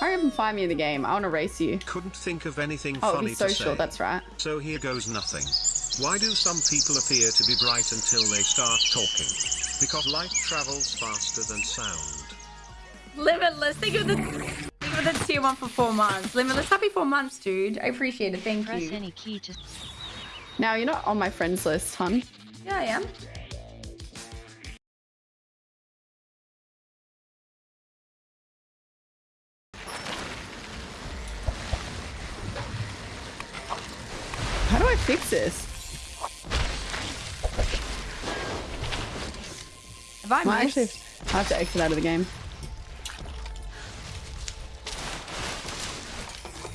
Hurry up and find me in the game. I want to race you. Couldn't think of anything Oh, funny he's to social. say. That's right. So here goes nothing. Why do some people appear to be bright until they start talking? Because light travels faster than sound. Limitless. Think of for the, thank you for the tier one for four months. Limitless. Happy four months, dude. I appreciate it. Thank Press you. any key to Now you're not on my friends list, hun. Yeah, I am. Fix this? Have I Well, I missed? actually, I have to exit out of the game.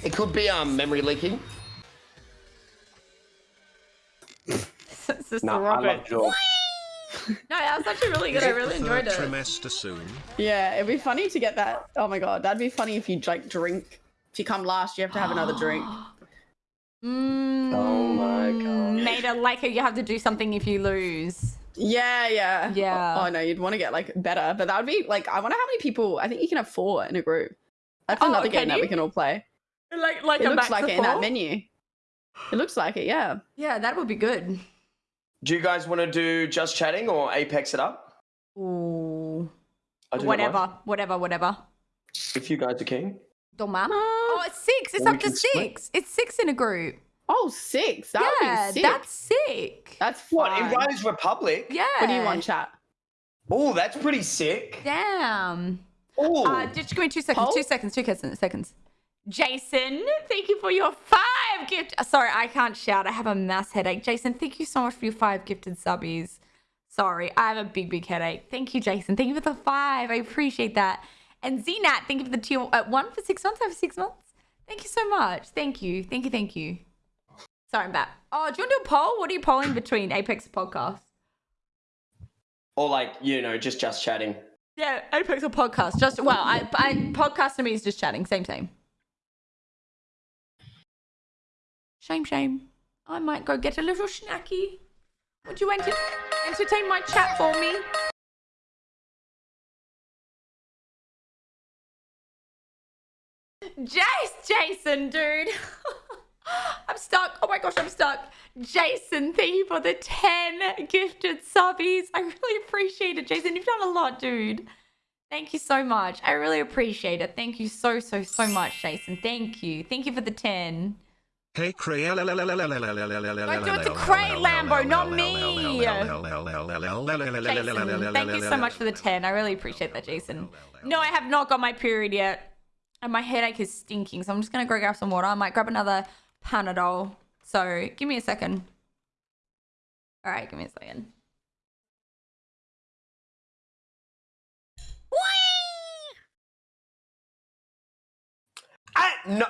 It could be um memory leaking. Sister No, I Robert. love Jordan. No, that was actually really good. I really enjoyed Third it. trimester soon. Yeah, it'd be funny to get that. Oh my god, that'd be funny if you like drink. If you come last, you have to have another drink. Mm, Oh my god. Nada, like you have to do something if you lose. Yeah, yeah, Yeah. Oh, no, you'd want to get like better, but that would be like. I wonder how many people. I think you can have four in a group. That's Oh, another can game that we can all play. Like, like It a looks max like of it in that menu. It looks like it. Yeah. Yeah, that would be good. Do you guys want to do just chatting or Apex it up? Ooh. I do Whatever, whatever, whatever. If you guys are keen. Don't matter. Oh, it's six. It's Or up to can split. six. It's six in a group. Oh, six. That yeah, would be sick. that's sick. That's What fun. in Riders Republic? Yeah. What do you want, chat? Oh, that's pretty sick. Damn. Oh, Uh, just give me two seconds. Poll? Two seconds. Two seconds. Seconds. Jason, thank you for your five gift. uh, Sorry, I can't shout. I have a mass headache. Jason, thank you so much for your five gifted subbies. Sorry, I have a big, big headache. Thank you, Jason. Thank you for the five. I appreciate that. And Zenat, thank you for the tier uh, one for six months. over six months. Thank you so much. Thank you. Thank you. Thank you. Sorry, I'm back. Oh, do you want to do a poll? What are you polling between Apex podcast? or like you know, just just chatting. Yeah, Apex or podcast. Just well, I, I podcast to me is just chatting. Same, same. Shame, shame. I might go get a little snacky. Would you enter- entertain my chat for me? Jace, Jason, dude. I'm stuck. Oh my gosh, I'm stuck. Jason, thank you for the 10 gifted subbies. I really appreciate it, Jason. You've done a lot, dude. Thank you so much. I really appreciate it. Thank you so, so, so much, Jason. Thank you. Thank you for the 10. Hey Cray. Don't do it to Cray, Lambo, not me. Jason, thank you so much for the 10. I really appreciate that, Jason. No, I have not got my period yet. And my headache is stinking, so I'm just going to go grab some water. I might grab another Panadol. So give me a second. All right, give me a second. I no.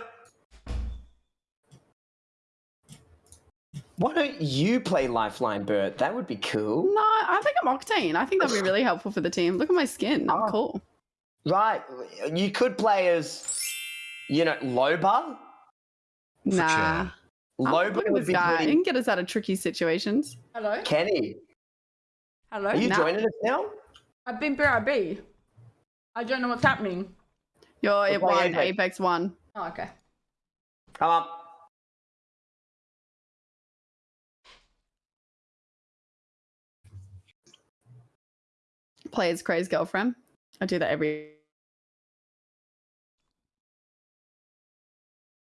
Why don't you play Lifeline, Bert? That would be cool. No, I think I'm Octane. I think that'd be really helpful for the team. Look at my skin. I'm Oh. cool. Right. You could play as, you know, Loba. Nah. sure. Loba look would be guy. He pretty. can get us out of tricky situations. Hello? Kenny, Hello? are you Nah. joining us now? I've been BRB. I don't know what's happening. You're We're at one, Apex. Apex one. Oh, okay. Come up. Play as Cray's girlfriend. I do that every.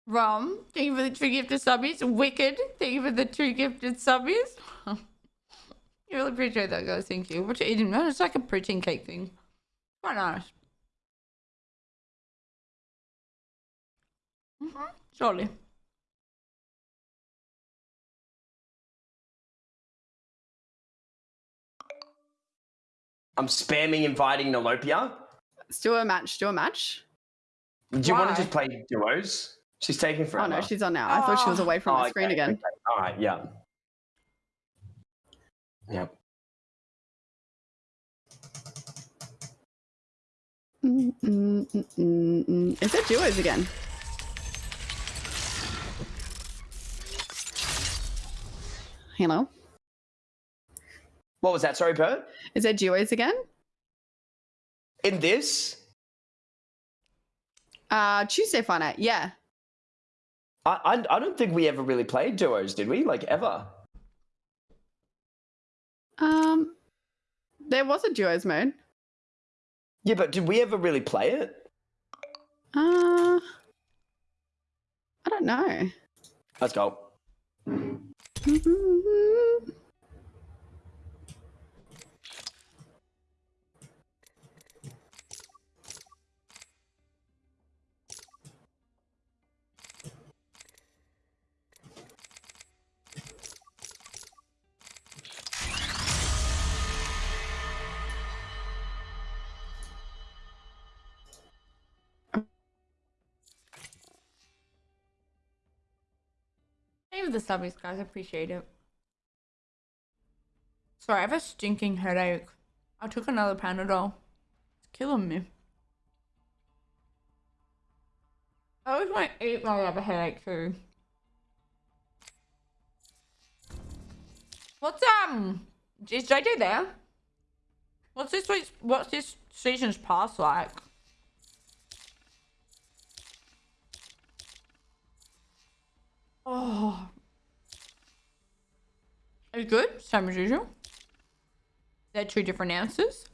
Rom, thank you for the two gifted subbies. Wicked, thank you for the two gifted subbies. I really appreciate that, guys. Thank you. What you eating? No, it's like a protein cake thing. Quite nice. Mm-hmm. Surely. I'm spamming inviting Nolopia. Let's do a match. Do a match. Do you want to just play duos? She's taking for. Oh no, she's on now. I thought she was away from Oh, the screen okay, again. okay. All right, yeah. Yep. Mm, mm, mm, mm, mm. Is it duos again? Hello. What was that? Sorry, Bert? Is it duos again? In this? Uh, Tuesday Fun Night. Yeah. I, I I don't think we ever really played duos, did we? Like ever? Um, there was a duos mode. Yeah, but did we ever really play it? Uh, I don't know. Let's go. For the subbies, guys. I appreciate it. Sorry, I have a stinking headache. I took another Panadol. It's killing me. I always want to eat while I have a headache too. What's um? Is JJ there? What's this week's? What's this season's pass like? Oh. Good, same as usual. They're two different answers.